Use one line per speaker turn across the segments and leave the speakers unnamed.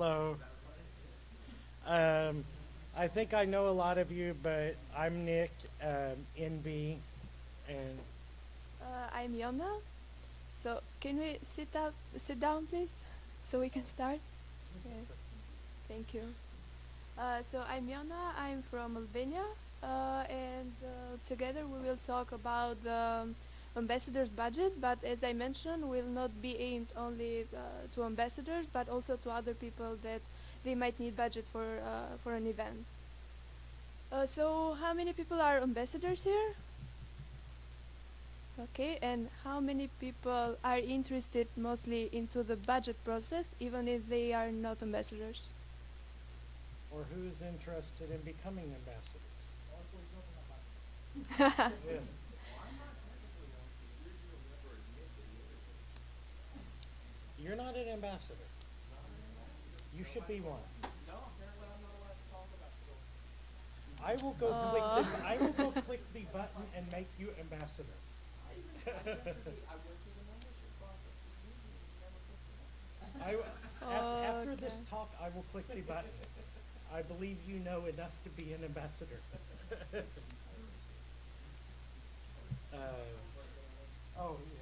Hello. Um, I think I know a lot of you, but I'm Nick, um, NB, and
Uh, I'm Jona. So can we sit up, sit down, please, so we can start? Yes. Thank you. Uh, so I'm Jona. I'm from Albania, uh, and uh, together we will talk about the um, ambassadors' budget. But as I mentioned, will not be aimed only uh, to ambassadors, but also to other people that they might need budget for uh, for an event. Uh, so how many people are ambassadors here? Okay, and how many people are interested mostly into the budget process, even if they are not ambassadors?
or who's interested in becoming ambassadors? Yes. You're not an ambassador. You should be one. I will go click the, I will go click the button and make you ambassador. I, w- af- after this talk, I will click the button. I believe you know enough to be an ambassador. Uh, oh, yeah.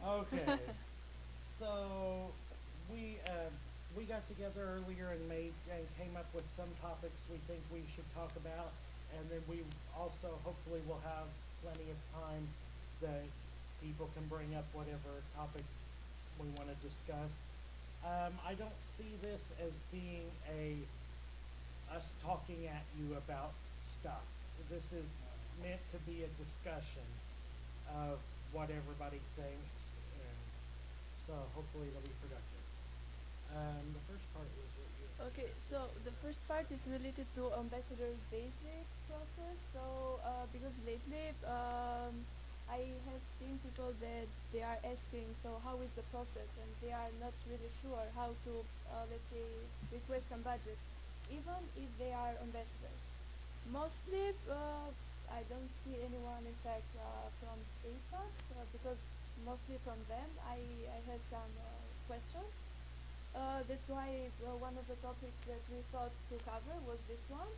Okay, so we, uh, we got together earlier and made, and came up with some topics we think we should talk about. And then we also hopefully will have plenty of time that people can bring up whatever topic we wanna discuss. Um, I don't see this as being a, us talking at you about stuff. This is meant to be a discussion of what everybody thinks, so hopefully it'll be productive. Um, the first part is what you.
Okay, so the first part is related to ambassador basic process. So uh, because lately um, I have seen people that they are asking, so how is the process, and they are not really sure how to, uh, let's say, request some budget, even if they are ambassadors. Mostly, uh, I don't see anyone, in fact, uh, from APAC, uh, because mostly from them I, I had some uh, questions. Uh, that's why uh, one of the topics that we thought to cover was this one.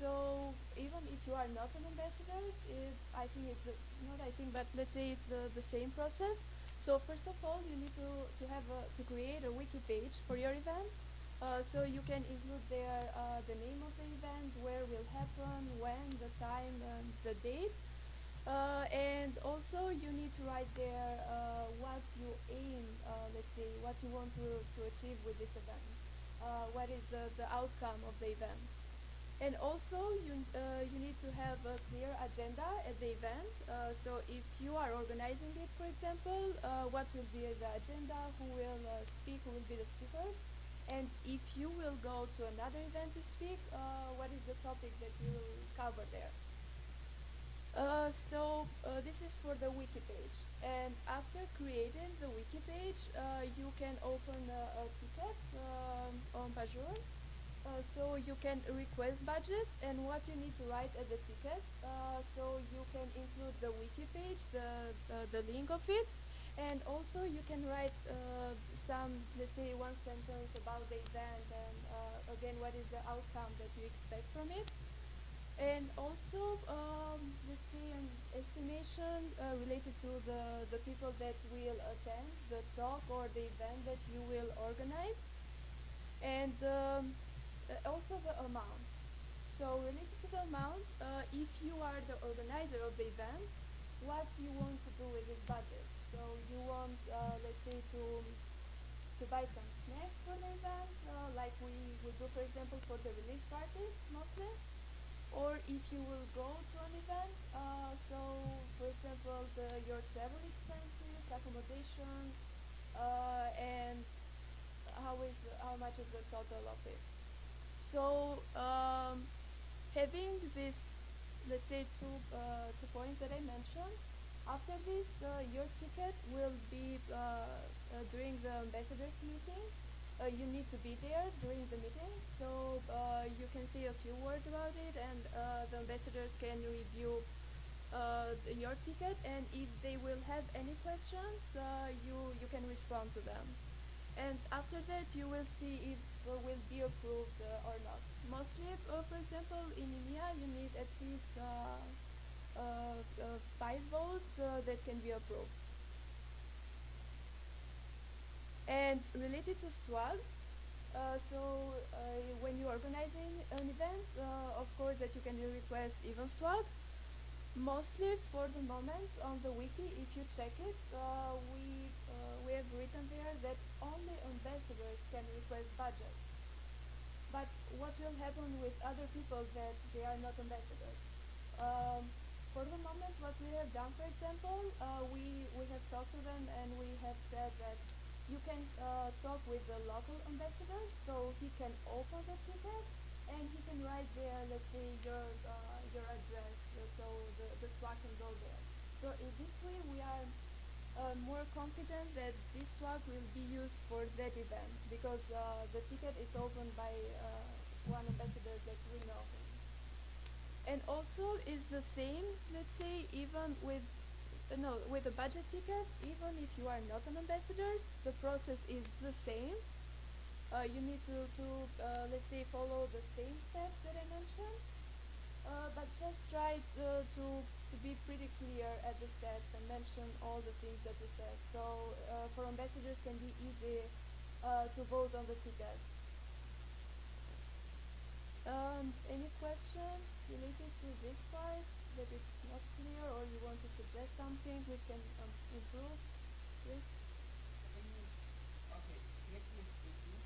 So even if you are not an ambassador, is I think it's the, not I think, but let's say it's the, the same process. So first of all, you need to, to have a, to create a wiki page for your event. Uh, so you can include there uh, the name of the event, where will happen, when, the time, and the date. Uh, and also you need to write there uh, what you aim, uh, let's say, what you want to, to achieve with this event. Uh, what is the, the outcome of the event. And also you, uh, you need to have a clear agenda at the event. Uh, so if you are organizing it, for example, what will be the agenda, who will speak, who will be the speakers. And if you will go to another event to speak, what is the topic that you will cover there. Uh, so uh, this is for the wiki page. And after creating the wiki page uh, you can open a, a ticket um, on Pagure uh, so you can request budget and what you need to write at the ticket. Uh, so you can include the wiki page the, the, the link of it. And also you can write some let's say one sentence about the event and again what is the outcome that you expect from it and also, um, let's say an estimation uh, related to the, the people that will attend the talk or the event that you will organize. And um, also the amount. So related to the amount, uh, if you are the organizer of the event, what you want to do with this budget. So you want, uh, let's say, to to buy some snacks for the event, uh, like we would do, for example, for the release parties mostly or if you will go to an event, uh, so for example, the, your travel expenses, accommodation, uh, and how is how much is the total of it. So um, having this, let's say two uh, two points that I mentioned. After this, uh, your ticket will be uh, uh, during the ambassadors meeting uh, you need to be there during the meeting, so uh, you can say a few words about it, and uh, the ambassadors can review uh, your ticket, and if they will have any questions, uh, you you can respond to them. And after that, you will see if uh, will be approved uh, or not. Mostly, for example, in EMEA, you need at least five votes that can be approved. And related to swag, uh, so uh, when you're organizing an event, uh, of course that you can request even swag. Mostly for the moment on the wiki, if you check it, uh, we uh, we have written there that only ambassadors can request budget. But what will happen with other people that they are not ambassadors? Um, for the moment, what we have done, for example, uh, we we have talked to them and we have said that you can uh, talk with the local ambassador, so he can open the ticket and he can write there, let's say your uh, your address, uh, so the the swag can go there. So in this way, we are uh, more confident that this swag will be used for that event because uh, the ticket is opened by uh, one ambassador that we know. And also is the same, let's say, even with no with a budget ticket, even if you are not an ambassador, the process is the same. Uh, you need to to uh, let's say follow the same steps that I mentioned, uh, but just try to, to to be pretty clear at the steps and mention all the things that we said. So uh, for ambassadors can be easy uh, to vote on the ticket. Um, any questions related to this part that it's not clear or you want to suggest something we can um, improve? Yes?
Can you, okay, strictly speaking,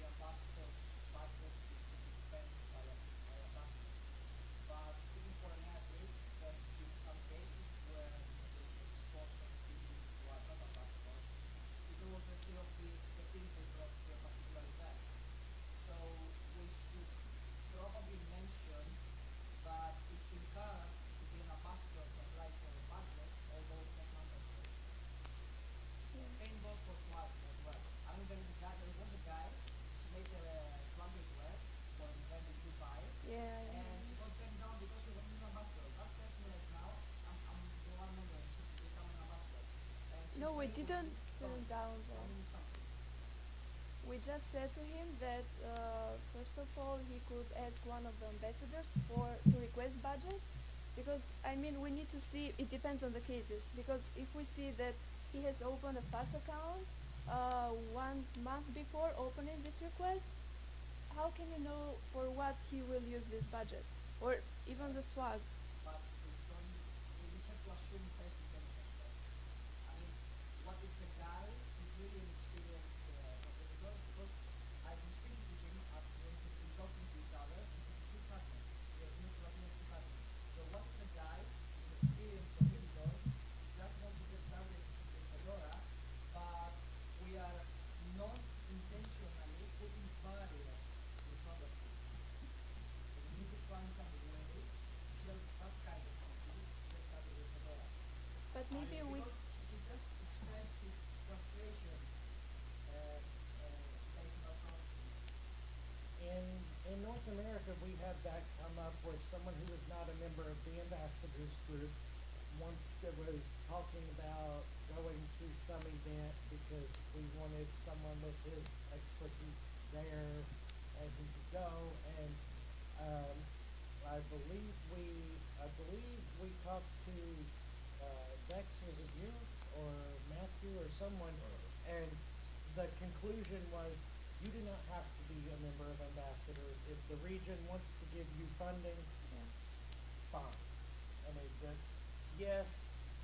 the ambassador's budget is to be spent by a, by a ambassador. But speaking for an average, there's been some cases where the sports activities who are not ambassadors, because let's say of the expertise they brought to a particular event. So we should probably mention that it's encouraged to be an ambassador to apply for a budget, although it's not mandatory.
Yeah.
Same goes for swag as well. I mean, there is a guy, there was a guy, she made a swag request for an event in Dubai,
Yeah, yeah,
and she
yeah.
got turned down because she wasn't an ambassador. That person right now, I'm, I'm the one member, and she's become an ambassador. And she's
No, we didn't turn down
something.
We just said to him that uh, first of all he could ask one of the ambassadors for to request budget because I mean we need to see it depends on the cases because if we see that he has opened a FAS account uh, one month before opening this request, how can you know for what he will use this budget or even the swag?
but we don't, we we have to assume first intention first. I mean, what if the guy is really an experienced uh, competitor? Because I've been speaking to him at when we've been talking to each other, and he sees happening. He has moved to Athens, he's happening. So what if the guy is experienced competitor, he just wants to get started in Fedora, but we are not intentionally putting barriers in front of him. We need to find some ways to help that kind of company get started with Fedora.
But maybe we
Because he just expressed his frustration uh, uh, based on our process.
In, in North America, we had that come up where someone who was not a member of the ambassadors group, one that was talking about going to some event because we wanted someone with his expertise there and he could go and, um, I believe we, I believe we talked to, uh, was it you or Matthew or someone? And the conclusion was, you do not have to be a member of ambassadors. If the region wants to give you funding,
yeah.
fine. I mean, that, yes,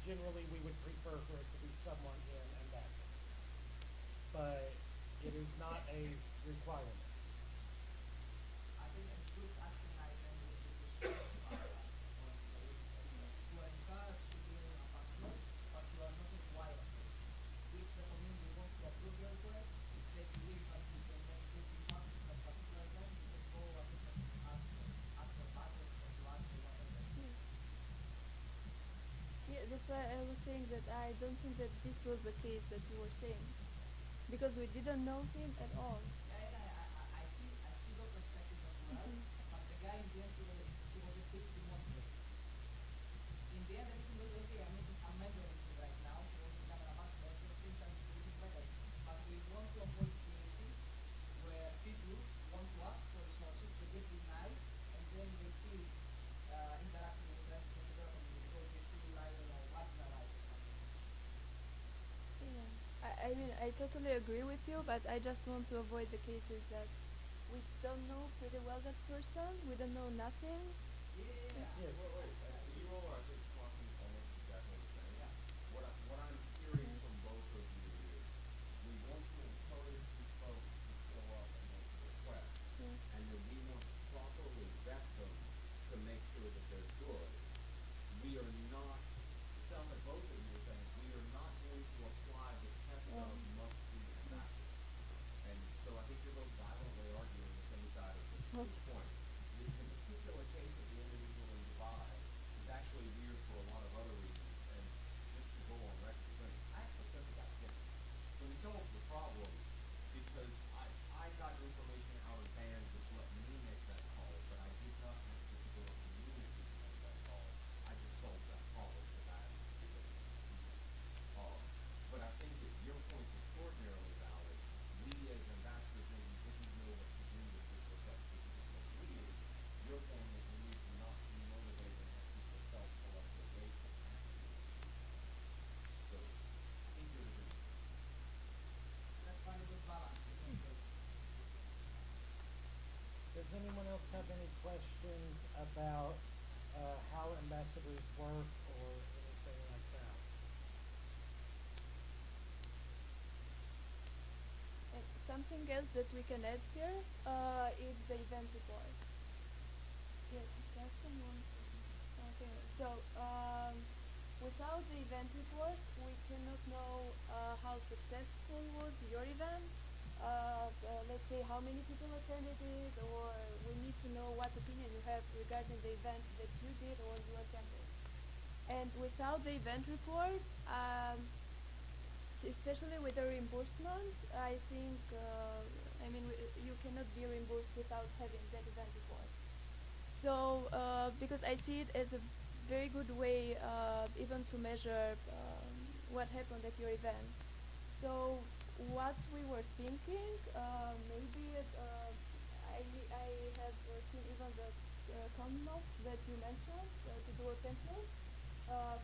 generally we would prefer for it to be someone in ambassador. But it is not a requirement.
I think a good action item would be to specify that on the list anyway. You are encouraged to be an ambassador, but you are not required to. If the community wants to approve your request, they believe that you can make good impact in that particular event, you can go and ask for, ask for budget or to ask for whatever.
Yeah. Yeah, that's why I was saying that I don't think that this was the case that you were saying. Because we didn't know him at all.
Yeah, yeah, I, I, I see, I see your perspective as well,
Mhm.
but the guy in the end, he was, he was a bit demotivated. In
I totally agree with you, but I just want to avoid the cases that we don't know pretty well that person, we don't know nothing.
Yeah.
Yes.
Wait, wait, uh, C-roll, I think talking almost exactly the same.
Yeah.
What I, what I'm hearing from both of you is, we want to encourage these folks to show up and make a request.
Yeah.
And then we want to properly vet them to make sure that they're good. We are not, it sounds like both of you are saying, we are not going to apply the test of
Yeah.
must be ambassador. And so I think you're both violently arguing the same side of this, this
Okay.
point. The, the particular case of the individual in Dubai is actually weird for a lot of other reasons, and just to go on record, saying, I actually sent the guy dinner. So we solved the problem because I, I got information out of bands which let me make that call, but I did not ask the Fedora community to make that call. I just solved that problem because I asked the people to do that. Uh, but I think that your point's extraordinarily valid. We as ambassadors maybe didn't know what to do with this request because it was weird. Your point is we need to not be motivated and have people self-select their way to ask you. So I think you're a good.
Let's find a good balance between the
Does anyone else have any questions about, uh, how ambassadors work or anything like that?
And something else that we can add here uh, is the event report. Yes, just moment. Okay, so um, without the event report, we cannot know uh, how successful was your event. Uh, uh, let's say how many people attended it, or we need to know what opinion you have regarding the event that you did or you attended. And without the event report, um, especially with the reimbursement, I think, uh, I mean, you cannot be reimbursed without having that event report. So, uh, because I see it as a very good way, uh, even to measure um, what happened at your event. So, what we were thinking, uh, maybe uh, I I have uh, seen even the uh, that you mentioned to do a template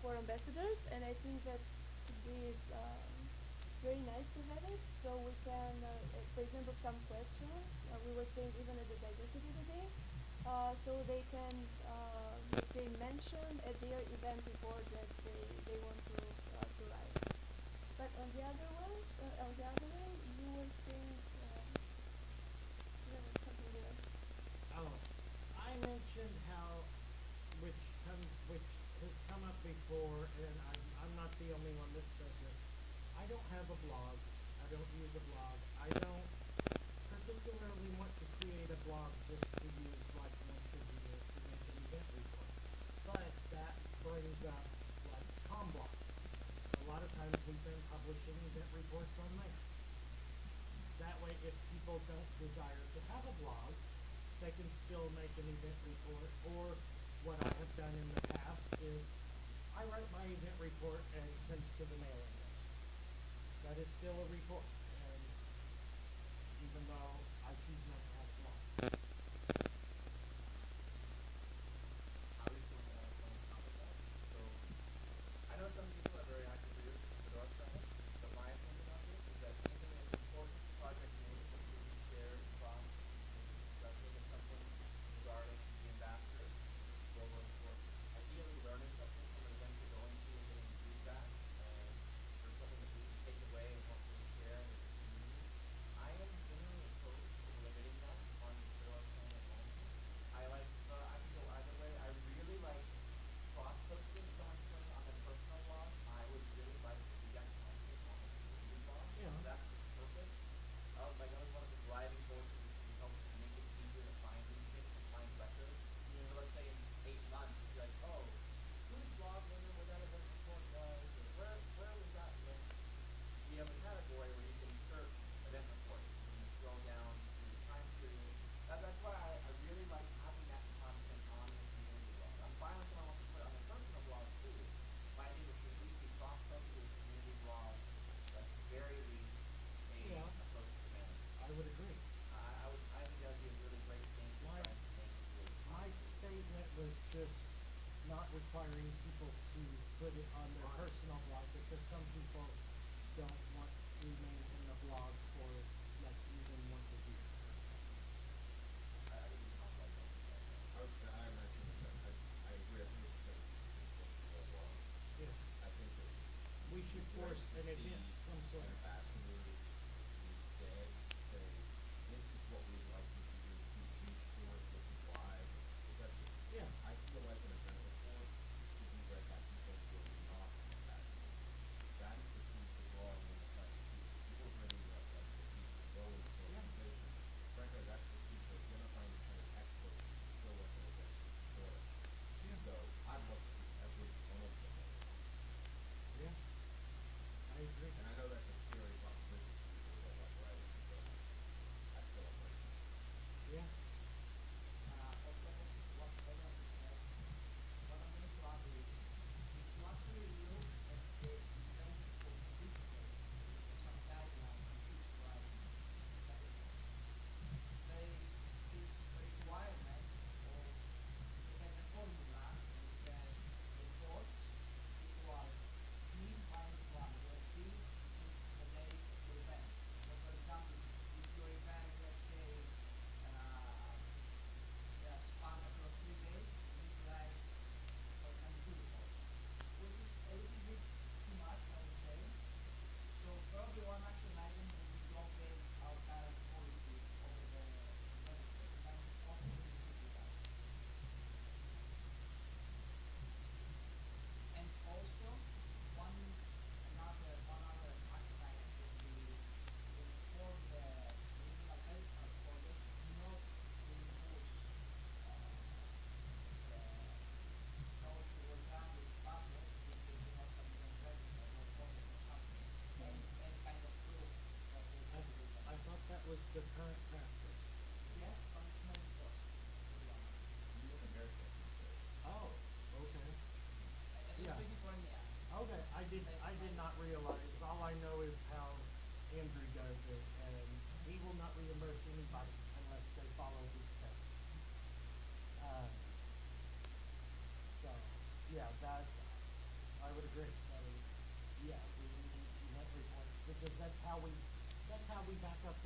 for ambassadors, and I think that could be very nice to have it. So we can, uh, uh, for example, some questions uh, we were saying even at the diversity today. Uh, so they can, let's mention at their event report that they, they want to to write. But on the other uh, on the other way, you were saying um, there was something there.
Oh, I mentioned how, which comes, which has come up before, and I'm, I'm not the only one that says this. I don't have a blog. I don't use a blog. I don't particularly want to create a blog just to use like once a year to make an event report. But that brings up like CommBlog. A lot of times we've been publishing event reports on there. That way, if people don't desire to have a blog, they can still make an event report. Or what I have done in the past is I write my event report and send it to the mailing list. That is still a report,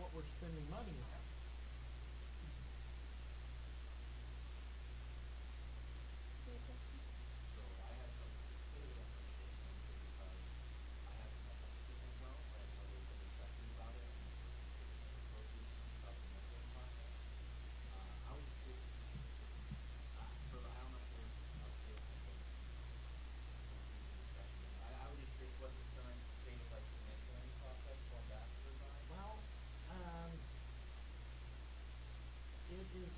what we're spending money on.
Yeah, Justin.
So I have some completely different opinions because I haven't had much of this as well, but I know there's been discussion about it and associations about the mentoring process. Uh, I was just curious, uh, for, I don't know if there's update on the discussion. I, I was just curious what the current state of like the mentoring process for ambassadors are.
Well, um, it is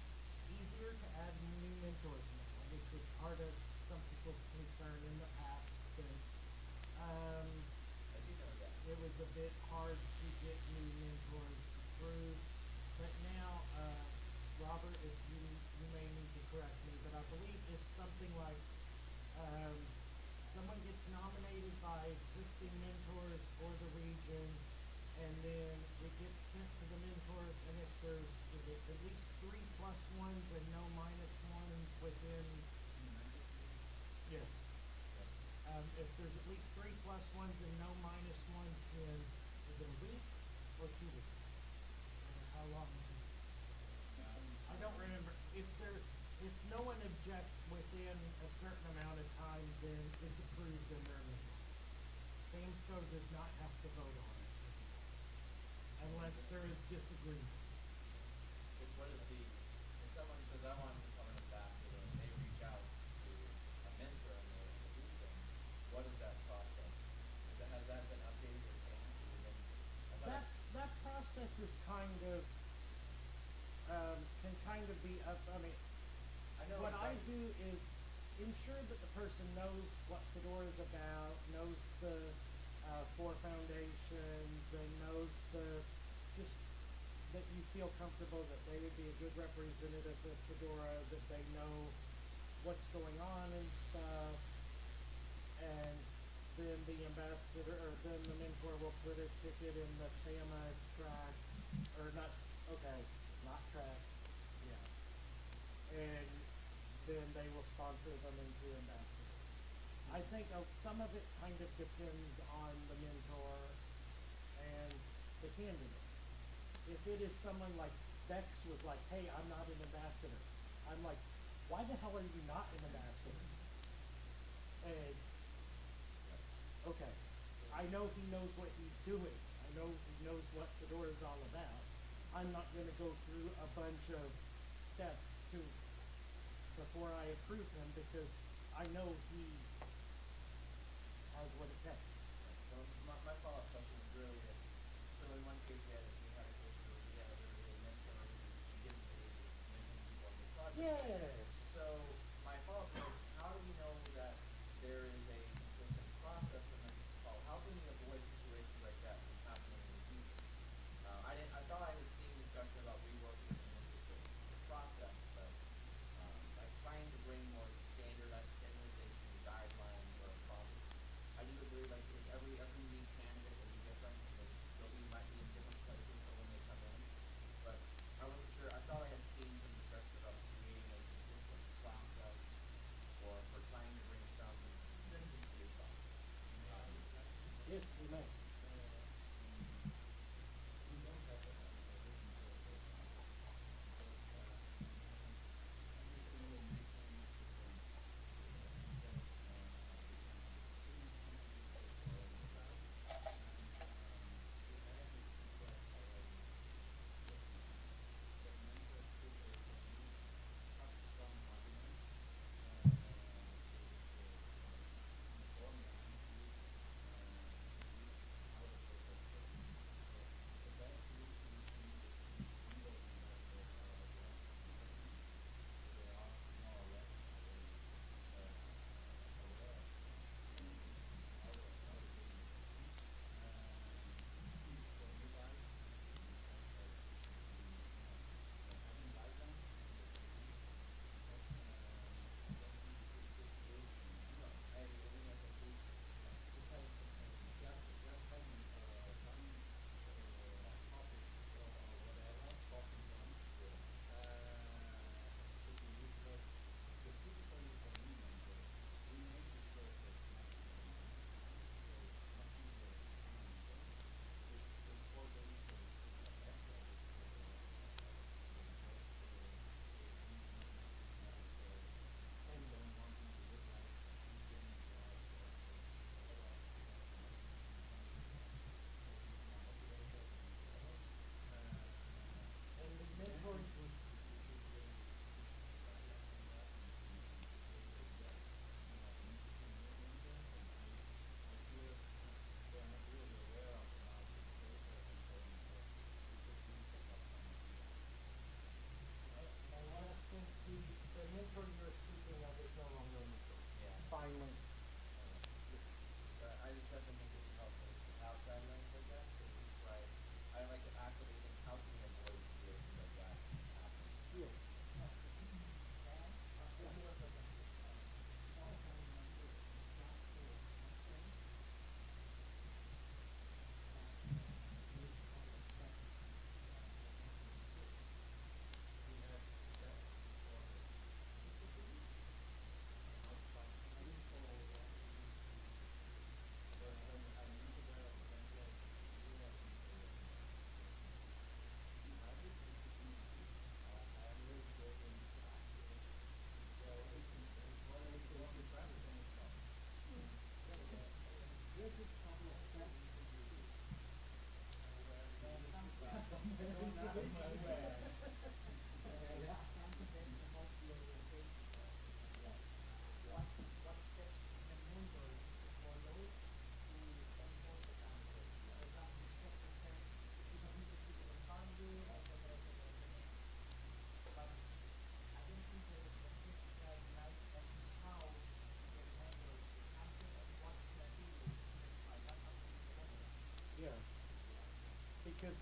easier to add new mentors now, which was part of some people's concern in the past, but, um,
I do know that.
it was a bit hard to get new mentors approved. But now, uh, Robert, if you, you may need to correct me, but I believe it's something like, um, someone gets nominated by existing mentors for the region, and then it gets sent to the mentors, and if there's, is it at least three plus ones and no minus ones within, yes. Um, if there's at least three plus ones and no minus ones in, is it a week or two weeks? Or how long is it? I don't remember, if there, if no one objects within a certain amount of time, then it's approved and they're in. FAmSCo does not have to vote on it. Unless there is disagreement.
Which, what is the, if someone says, I want to become an ambassador, and they reach out to a mentor in the, in the region, what is that process? Is that, has that been updated or changed, or been? I thought
That,
it-
that process is kind of, um, can kind of be up, I mean,
I know
what I do is ensure that the person knows what Fedora is about, knows the, uh, four foundations, and knows the, just, that you feel comfortable that they would be a good representative of Fedora, that they know what's going on and stuff. And then the ambassador, or then the mentor will put a ticket in the FAMA track, or not, okay, not track, and then they will sponsor them into ambassadors. I think of some of it kind of depends on the mentor and the candidate. If it is someone like Bex was like, hey, I'm not an ambassador, I'm like, why the hell are you not an ambassador? And, okay, I know he knows what he's doing, I know he knows what Fedora is all about. I'm not gonna go through a bunch of steps to, before I approve him, because I know he has what it takes.
So my, my follow-up question is really, if, so in one case, we had, we had a case where we had, there was a mentor who, she didn't believe in people on the project.
Yes.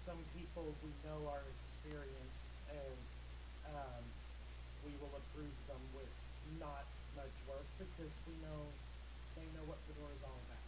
some
people we know our experience, and um, we will approve them with not much work because we know they know what Fedora is all about.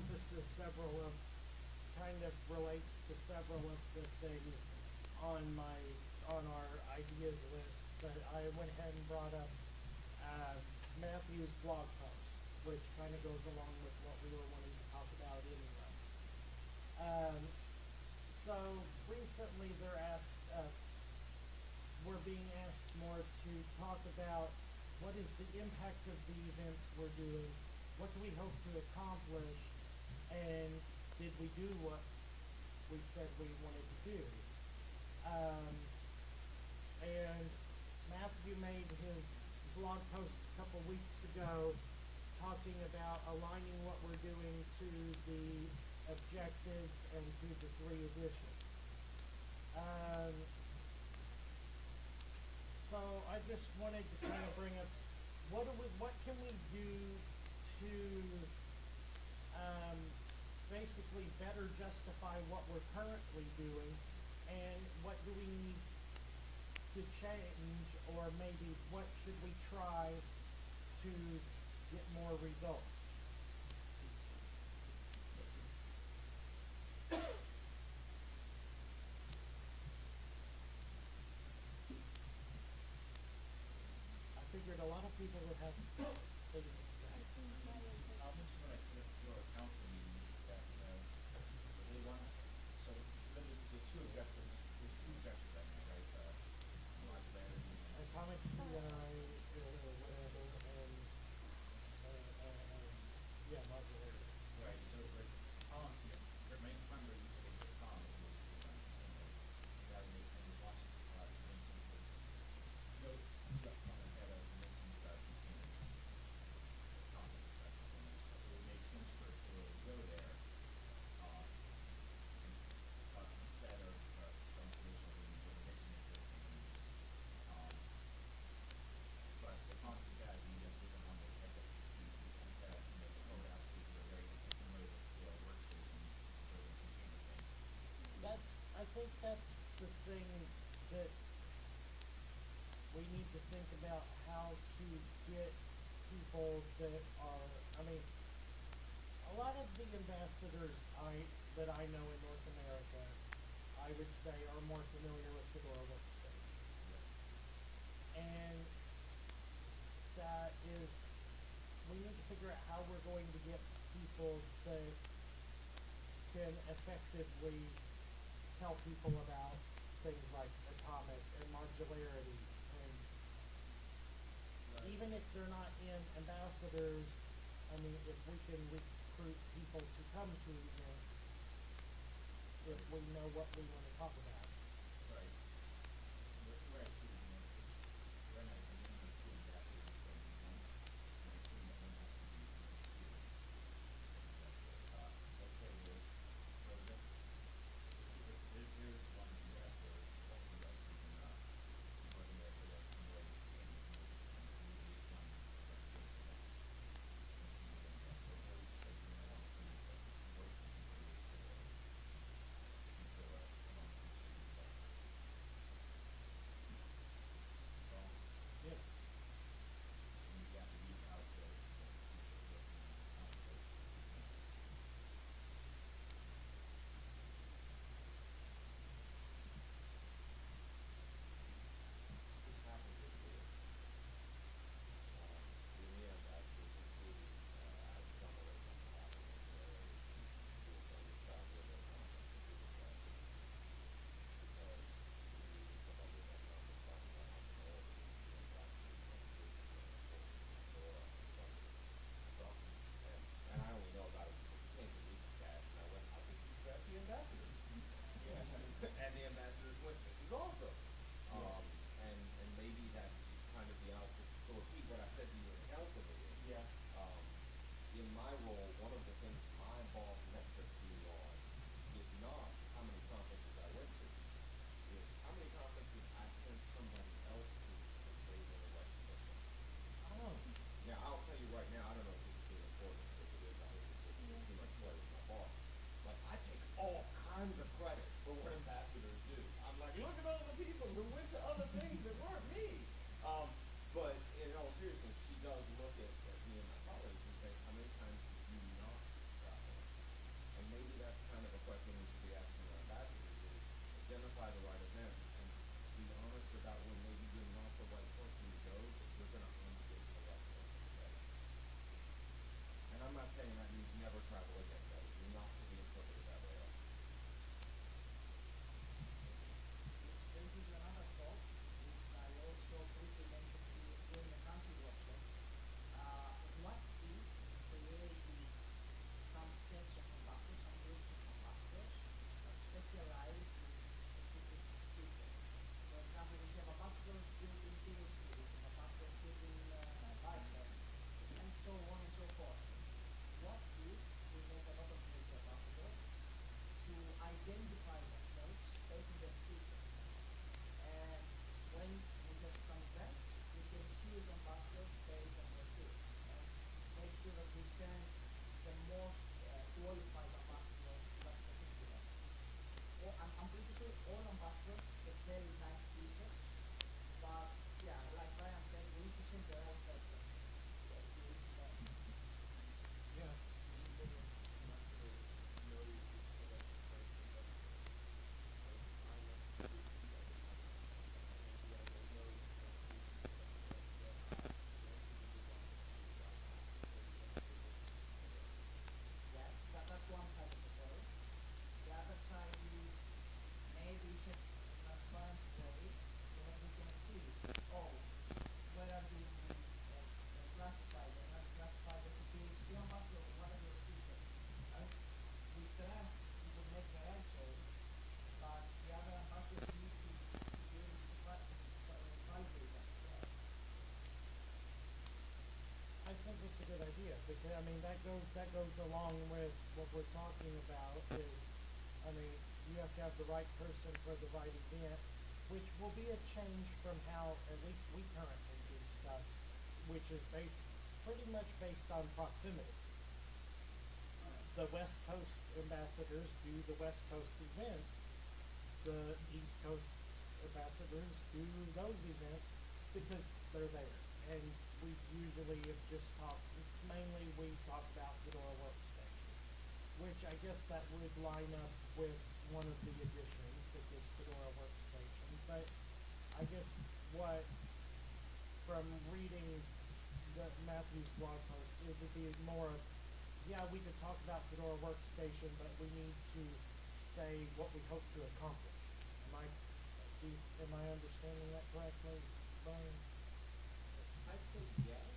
Encompasses several of, kind of relates to several of the things on my, on our ideas list, but I went ahead and brought up, uh, Matthew's blog post, which kind of goes along with what we were wanting to talk about anyway. Um, so recently they're asked, uh, we're being asked more to talk about what is the impact of the events we're doing, what do we hope to accomplish, and did we do what we said we wanted to do? Um, and Matthew made his blog post a couple weeks ago talking about aligning what we're doing to the objectives and to the three editions. Um, so I just wanted to kind of bring up, what do we, what can we do to, um, basically better justify what we're currently doing? And what do we need to change, or maybe what should we try to get more results? I figured a lot of people would have things to say.
I'll mention when I said at your council meeting that, uh, they want, so, the, the two objectives, there's two objectives right now, right, uh, modularity and.
Atomic CI, uh, whatever, and, uh, uh, um, yeah, modularity.
Right, so, but Tom, yeah, their main primary use case for Tom is to run, you know, having it, and lots of, uh, convincing, no, just on ahead of convincing about containers. Comments about containers, so it would make sense for it to really go there, uh, ins- uh, instead of, uh, some traditional means of mixing it with containers. Um, but the concept that we just didn't want to take up the key, because that, you know, the code aspects are very familiar with the workstation, building container things.
That's, I think that's the thing that we need to think about how to get people that are, I mean, a lot of the ambassadors I, that I know in North America, I would say are more familiar with Fedora Workstation. And that is, we need to figure out how we're going to get people that can effectively tell people about things like atomic and modularity and even if they're not in ambassadors, I mean, if we can recruit people to come to events, if we know what we wanna talk about.
I
mean, that goes that goes along with what we're talking about. Is I mean, you have to have the right person for the right event, which will be a change from how at least we currently do stuff, which is based pretty much based on proximity. The West Coast ambassadors do the West Coast events. The East Coast ambassadors do those events because they're there and we usually have just talked, mainly we talk about Fedora Workstation, which I guess that would line up with one of the additions, which is Fedora Workstation. But I guess what, from reading the Matthew's blog post, it would be more of, yeah, we could talk about Fedora Workstation, but we need to say what we hope to accomplish. Am I, am I understanding that correctly,
Brian? I'd say yes.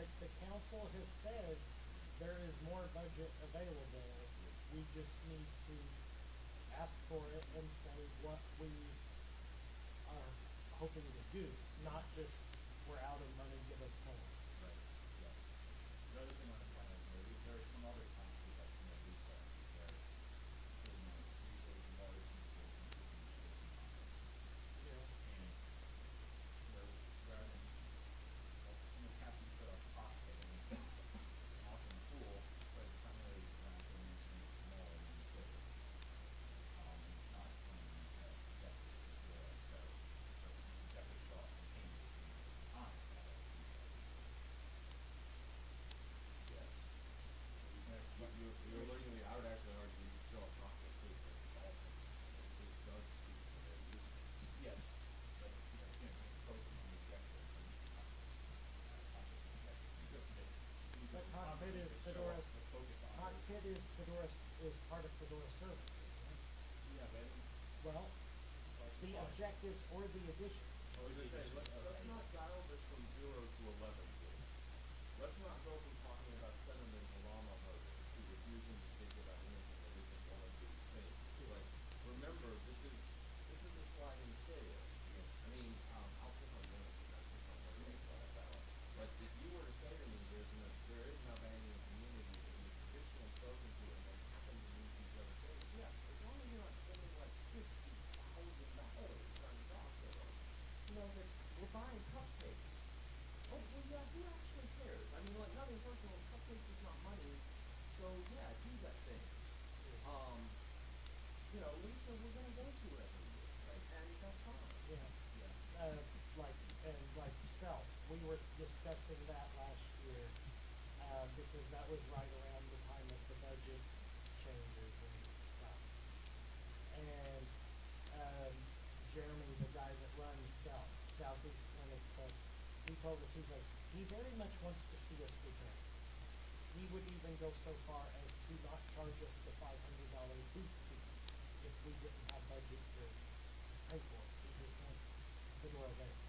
but the
council has said there is more budget available. We just need to ask for it and say what we are hoping to do, not just we're out of money, give us more.
Right, yes. Another thing on
go so
far as to
not charge us the five hundred dollar booth fee if we didn't have budget to pay for it, because once the door there.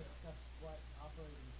discussed what operating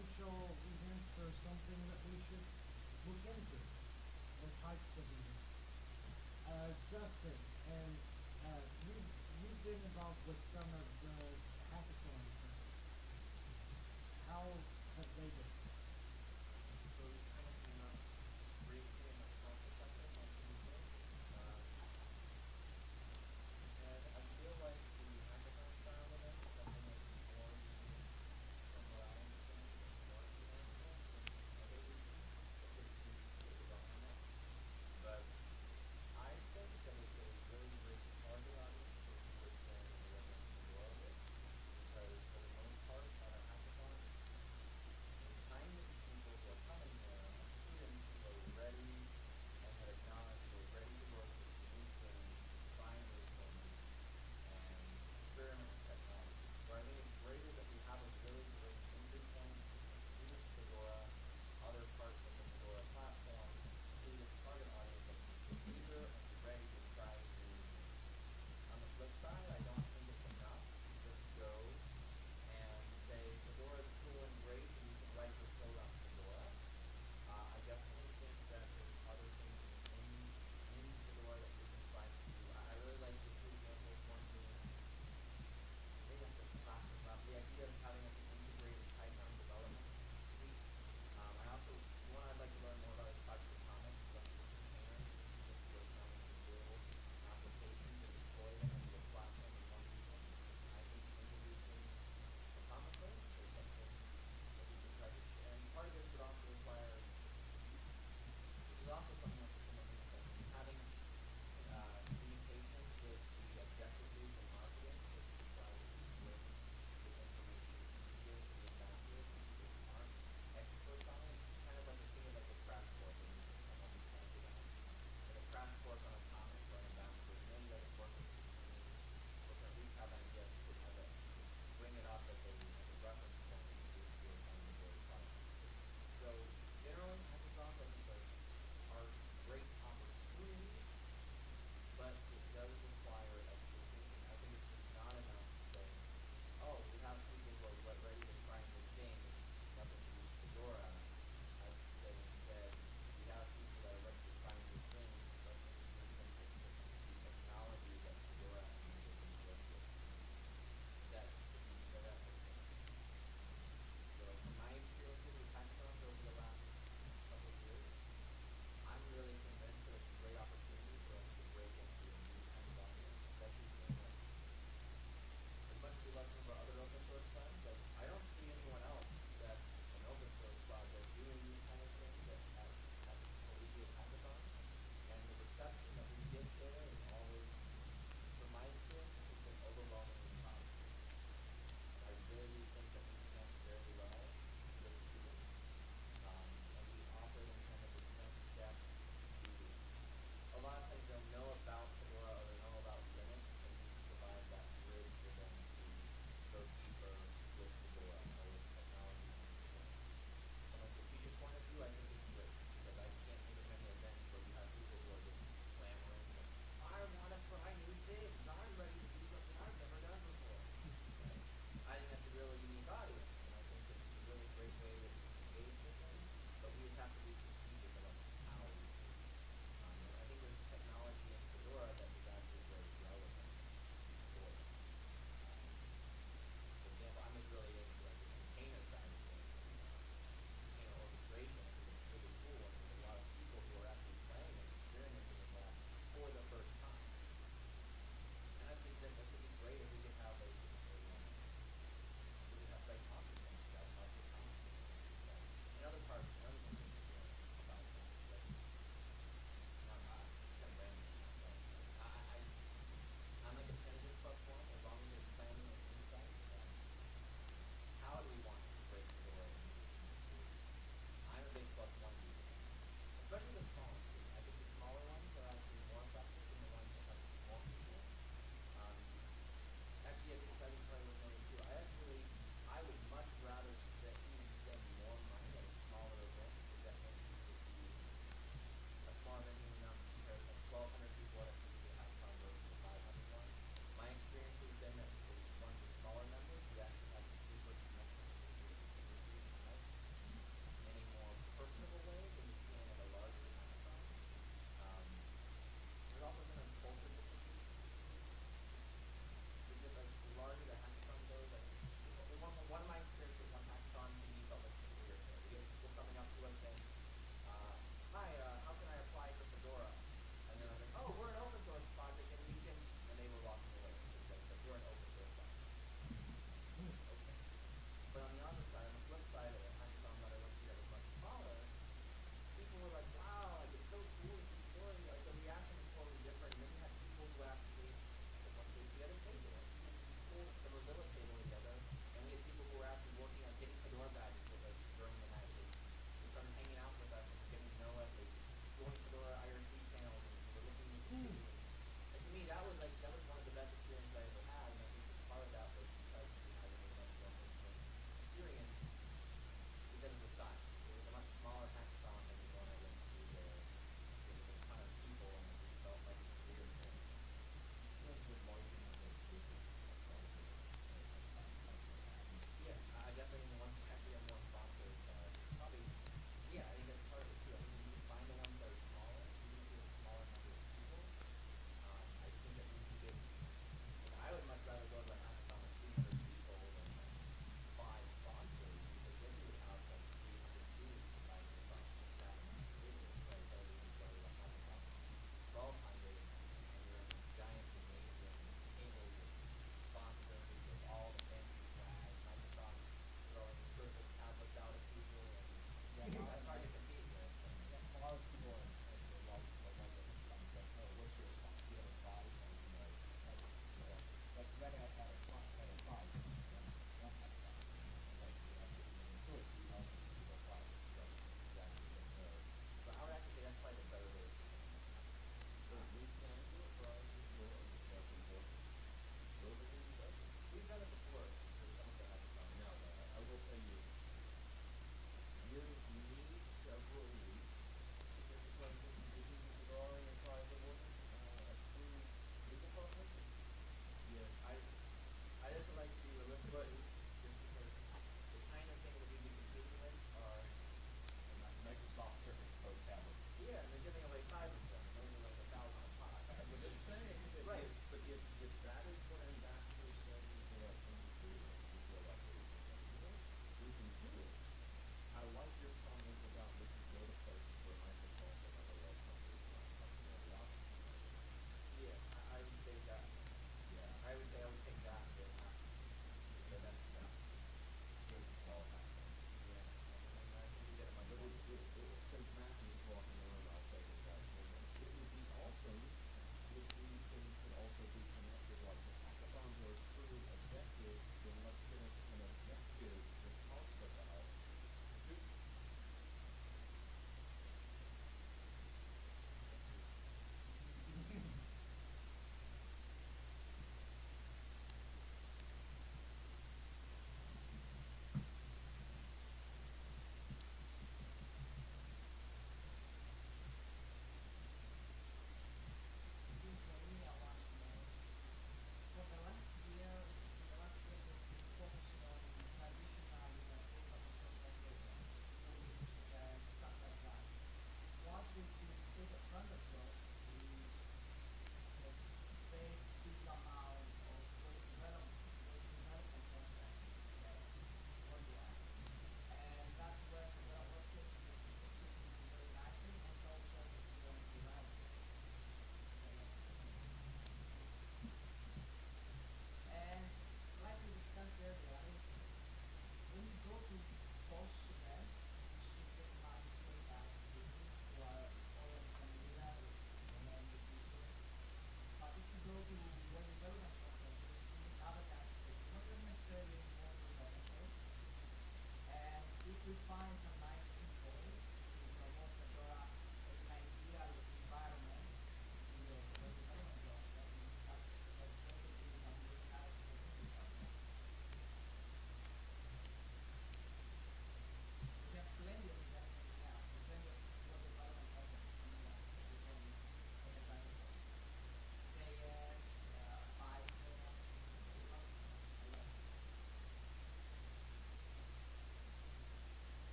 potential events or something that we should look into, or types of events. Uh, Justin, and uh, you, you've been involved with some of the hackathons. How have they been?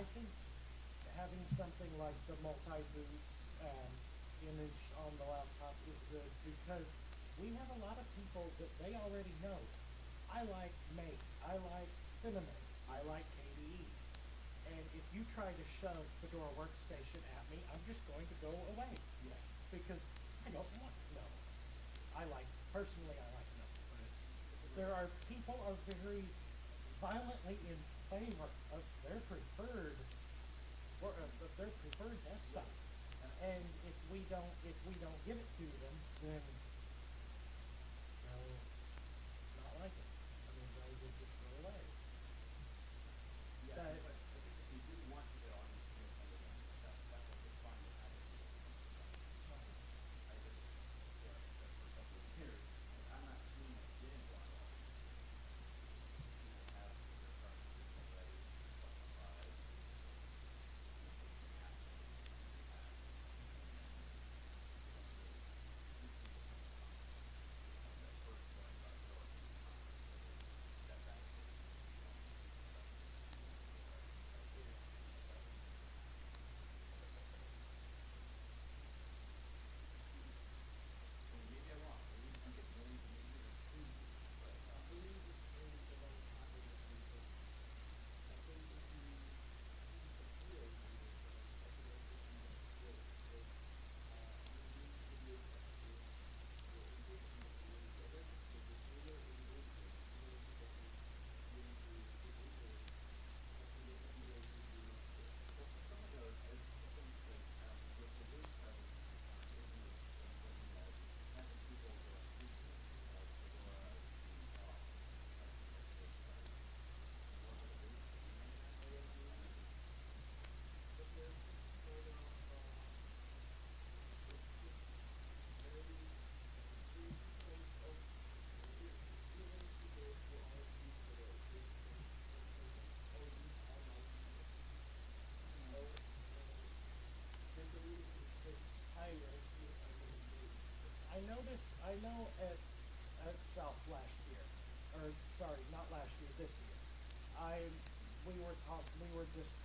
I think
having something like the multi-boot um, image on the laptop is good because we have a lot of people that they already know. I like Mate. I like cinnamon. I like KDE. And if you try to shove Fedora Workstation at me, I'm just going to go away.
Yeah.
Because I don't want to know. I like, personally, I like no. There are, people are very violently in claim are, uh, their preferred or uh, their preferred desktop. And if we don't if we don't give it to them, then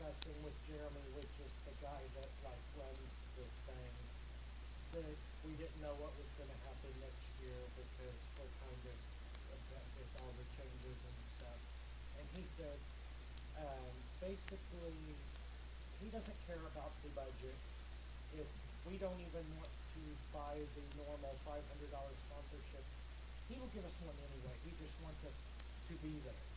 discussing with Jeremy, which is the guy that like runs the thing, that we didn't know what was going to happen next year because we're kind of with all the changes and stuff. And he said, um, basically, he doesn't care about the budget. If we don't even want to buy the normal $500 sponsorship, he will give us one anyway. He just wants us to be there.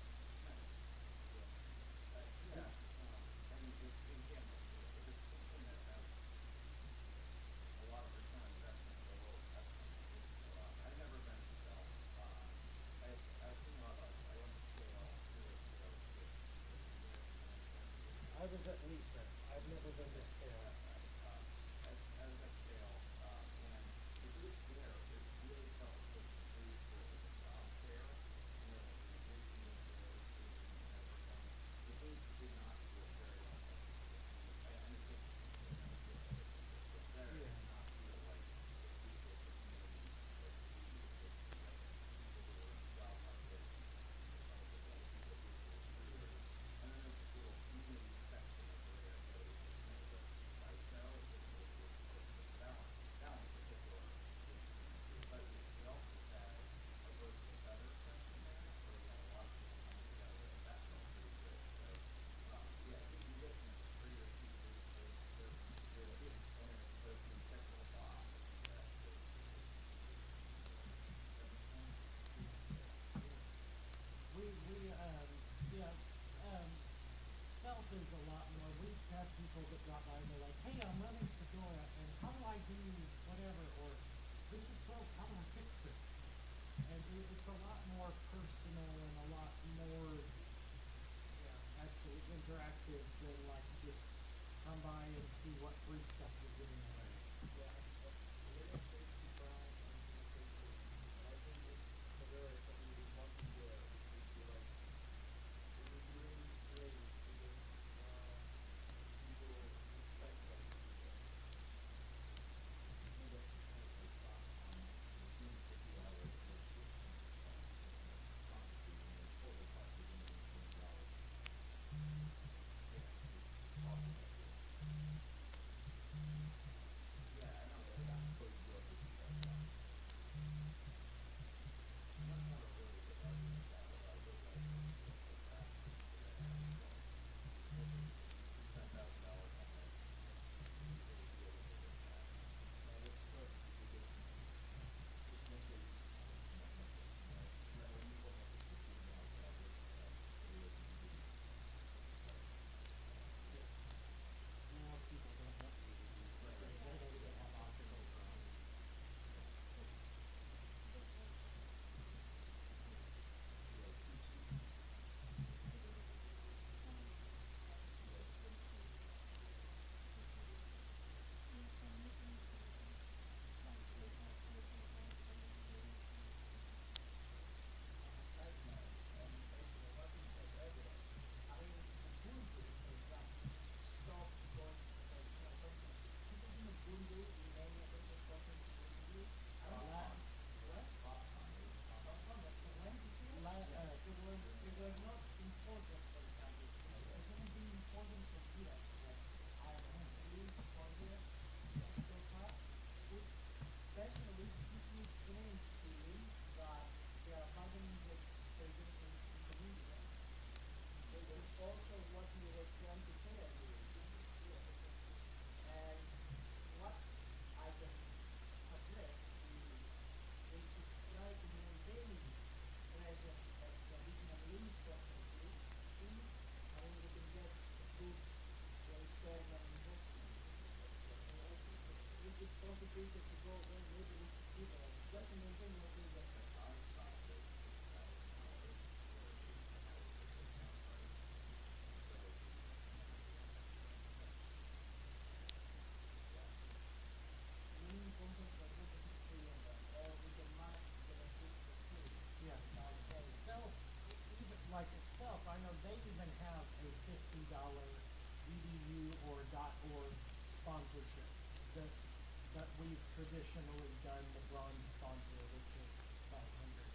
Traditionally done the bronze sponsor, which is five hundred.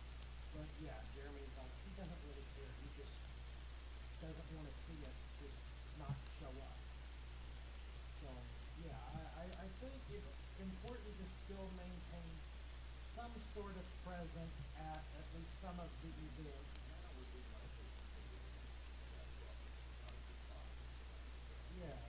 But yeah, Jeremy's like, he doesn't really care, he just doesn't wanna see us just not show up. So, yeah, I, I, I think it's important to still maintain some sort of presence at at least some of the events. Yeah, yeah.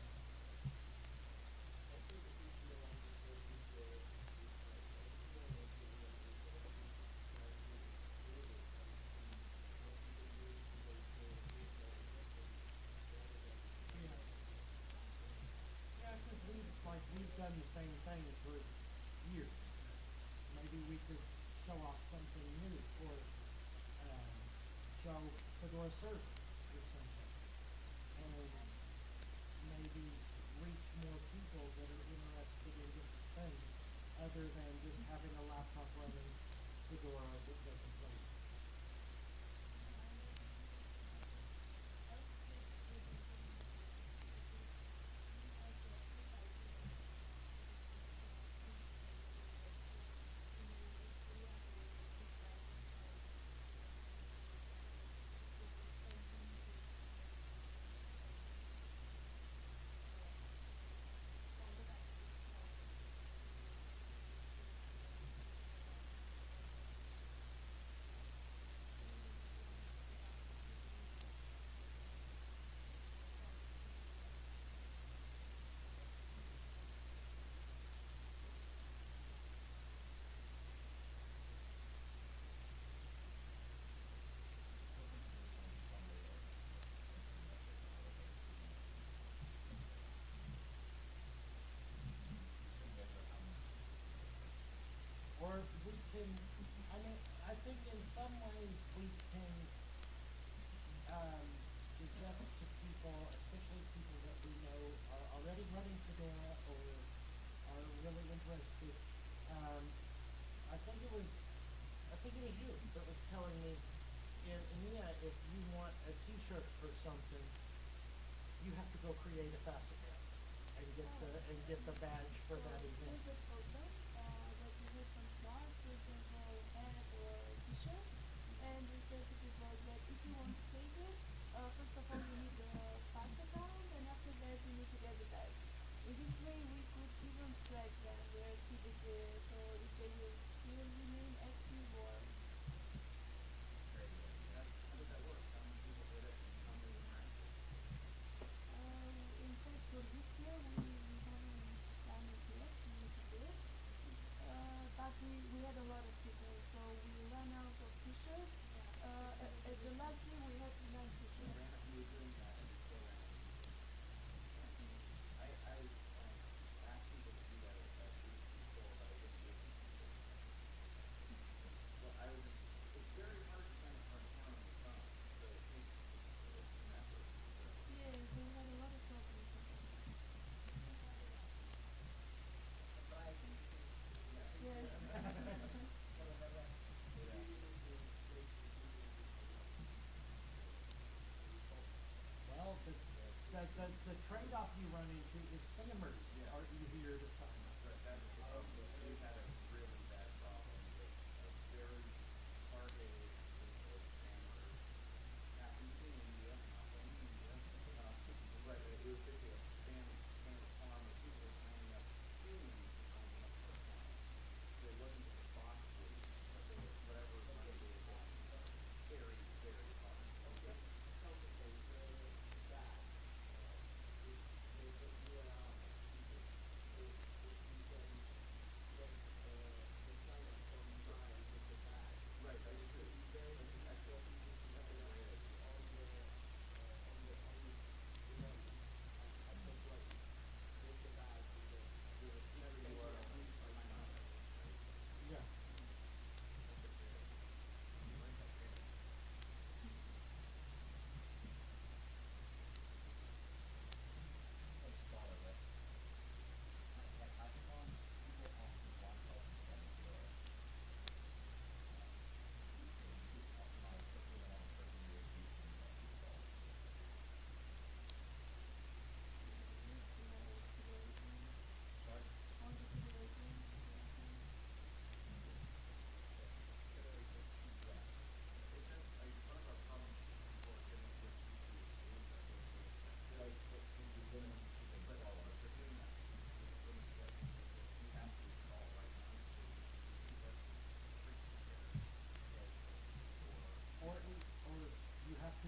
Yeah, cause we've, like, we've done the same thing for years. Maybe we could show new or, um, show Fedora Service or something. And maybe reach more people that are interested in different things, other than just having a laptop running Fedora that doesn't play. Think in some ways we can, um, suggest to people, especially people that we know are already running Fedora or are really interested. Um, I think it was, I think it was you that was telling me, in EMEA, if you want a T-shirt or something, you have to go create a facet and get the, and get the badge for that event.
There's a program uh, that you have some smart, for example, hat or and we say to people that if you want to take it, uh, first of all you need the Spark account, and after that you need to get the badge. In this way, we could even track them, their activity, so if they will still remain active or
Very good. That, how does that work? How many people did it and how many were active?
Um, in fact, for this year, we, we haven't done it yet, we need to do it. Uh, but we, we had a lot of people, so we ran out of t-shirts. Uh, at, at the last year, we had nine
You
t-shirts.
ran, you were doing that and you still ran it. I, I, um, asked people to do that at, at least before, but I didn't give them t-shirts. Well, I was, it's very hard to find a hard account on the phone, so it takes, it's an effort, so.
Yes, we had a lot of problems.
But I think it is,
Yeah.
Yes.
nevertheless, it
Yeah.
really is a great decision.
Well, the, the, the, trade-off you run into is spammers
Yeah.
are easier to sign up.
Right, that is the problem, we had a really bad problem with a very targeted group of spammers. Not in, in India, not only India, uh, but it was basically a spam, spammer farm where people were signing up, humans were signing up for accounts. So it wasn't just a bot fleet, but they were, whatever money they were getting, very, very hard.
Okay, okay, so that, uh, if, if you allow people, if, if you can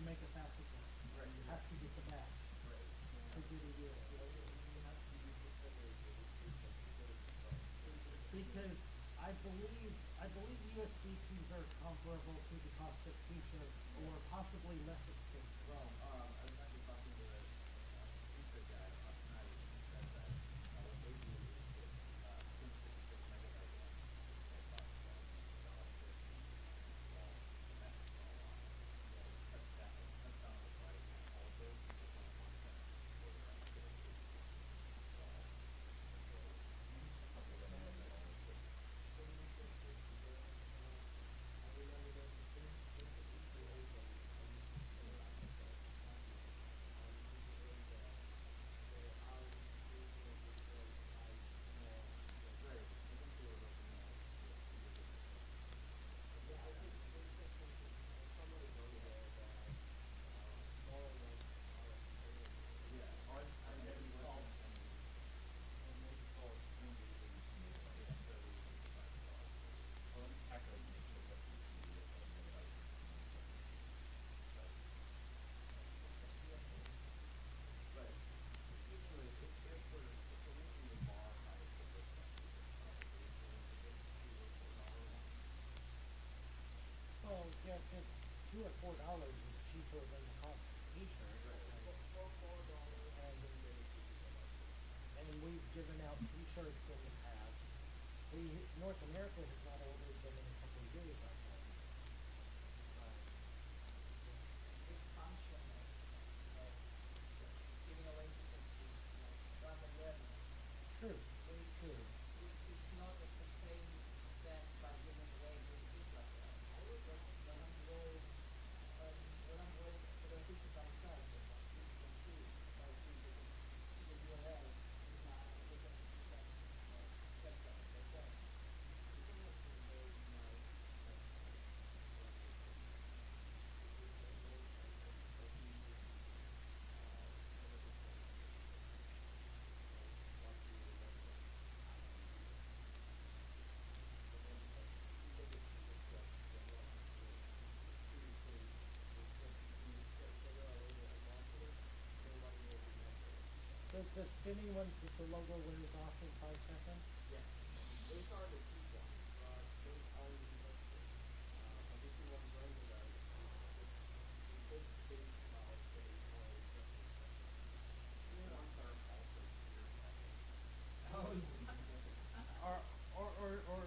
make it fast as well.
Right.
You have to get the badge
Right.
to get a USB. Because I believe, I believe USB keys are comparable to the cost of t-shirts or possibly less expensive.
Well, um, I was actually talking to a, uh, t-shirt guy last night, and he said that, uh, what they do is put, uh, two fifty-six megabyte ones, that cost, um, a dollar fifty, well, and that's all on, so it cuts down, it cuts down the price on all of those, because one one cent for the rest of it. So, so, a couple of them have that only six. Right, I think they were looking at, yeah, two different. Yeah, ours, ours
And
is
maybe
less
solve-
than,
And maybe call it three days a week, maybe like
yeah,
that.
thirty, thirty-five dollars.
Well, let me calculate and make sure what we can do with that, maybe like fifteen cents. But,
Right. Usually, if, if we're, if we're making the bar higher for this one, we could probably afford to get two or four dollar ones.
Well, yeah, just two or four dollars is cheaper than the cost of t-shirt. And, and we've given out t-shirts in the past. We, North America has not ordered them in a couple of years, I think.
expansion of, of giving away to services, you know, brand awareness,
True,
which,
true.
which is not at the same extent by giving away good things like that. When, when I'm going, um, when I'm going to the official by side, you can see, by see, you can see the URL, you can, you can, you can, uh, check that, like that.
The, spinning ones that the logo wears off in five seconds?
Yeah, those are the cheap ones, uh, those are the expensive. Uh, obviously what we're going to that, uh, we could think about getting more expensive. The ones are also.
Or, or, or, or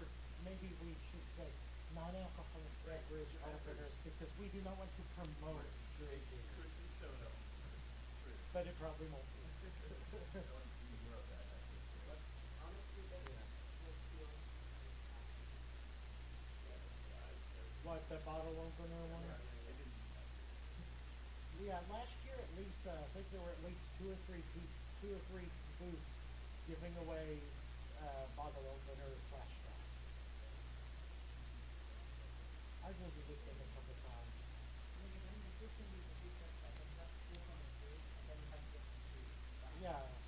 maybe we should say non-alcoholic beverage openers, because we do not want to promote drinking,
Could be soda.
But it probably won't be. What, the bottle opener one? Yeah, last year at least, uh, I think there were at least two or three two or three booths giving away uh, bottle opener flashbacks. I visited them a couple times. Yeah.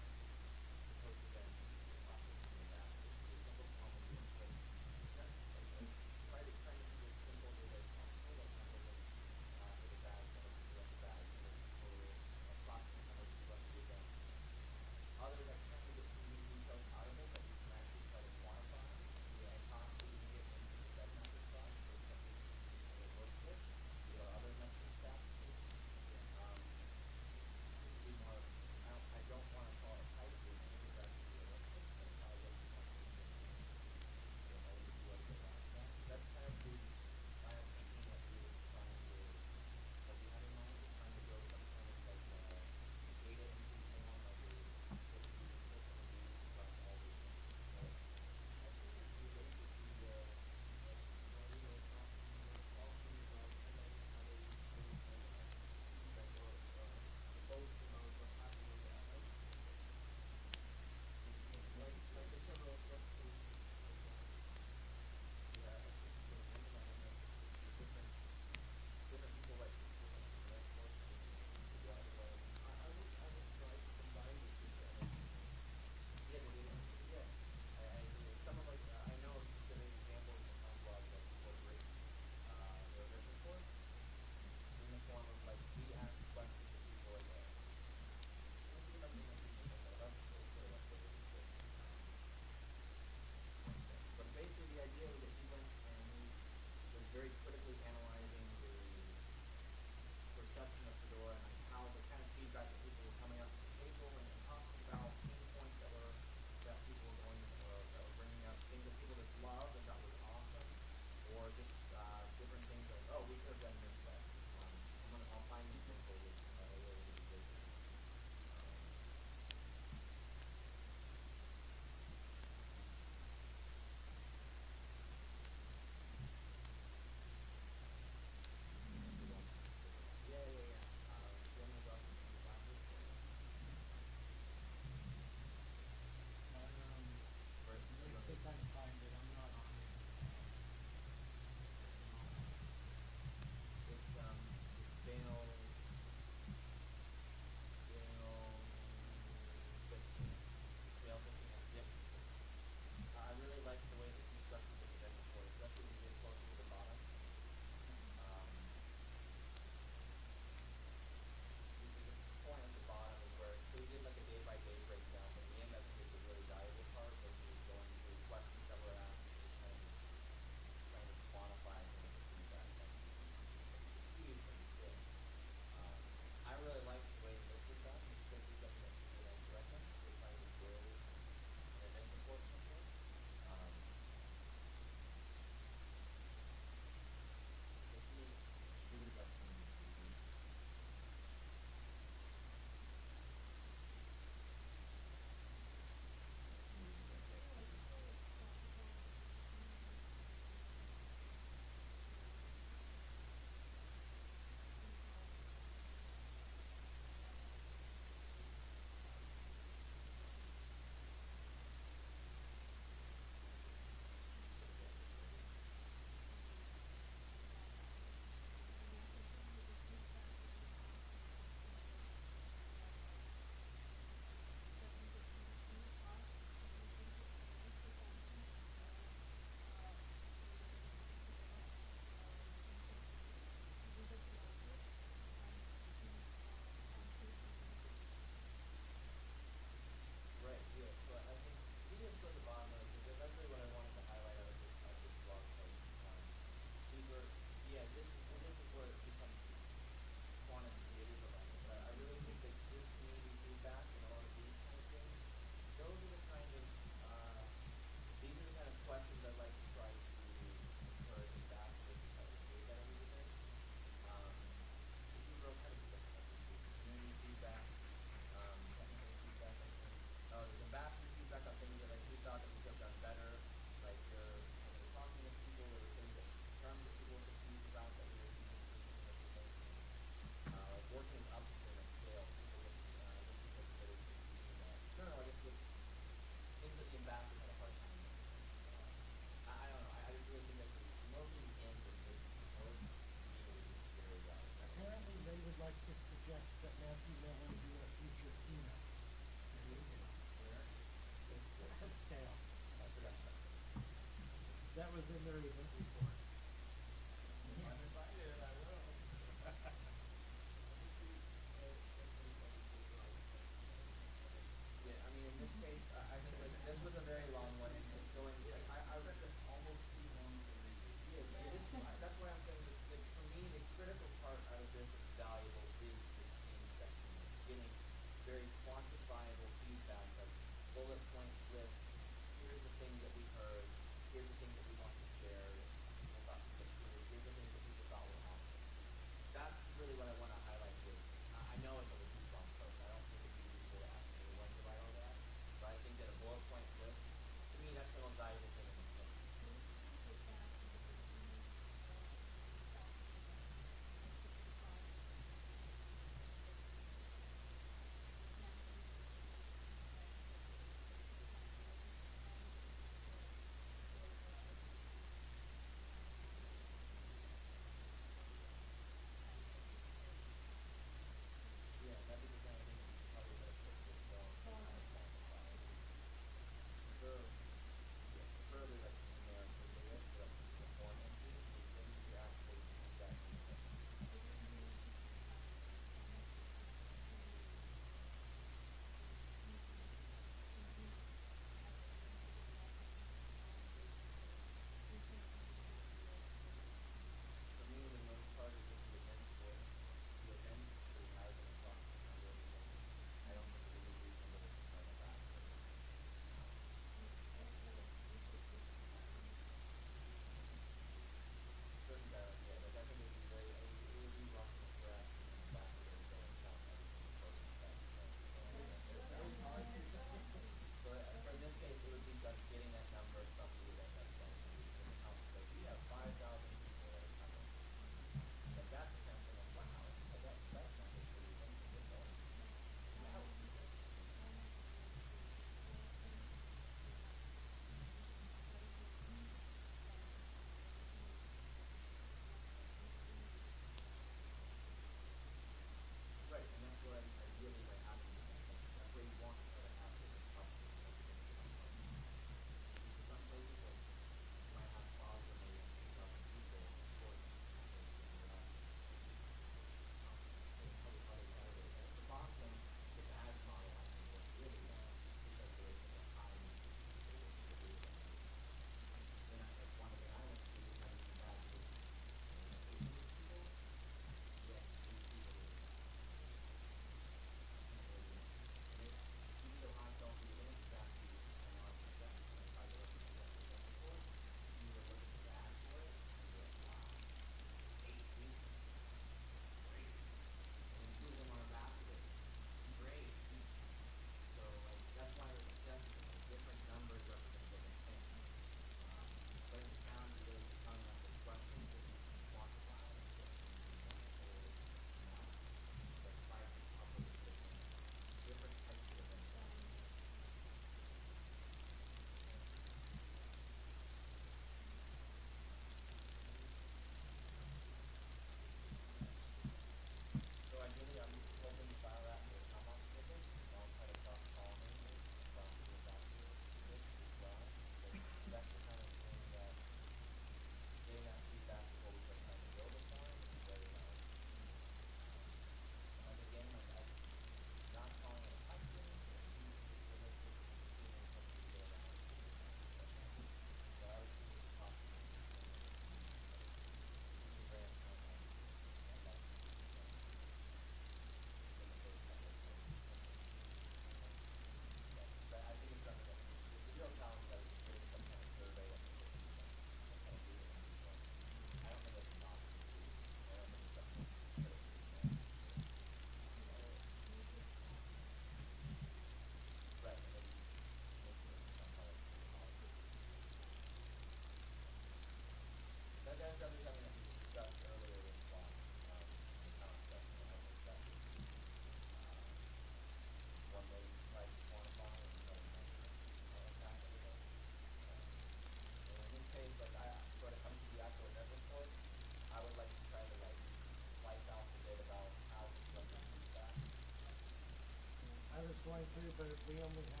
we only have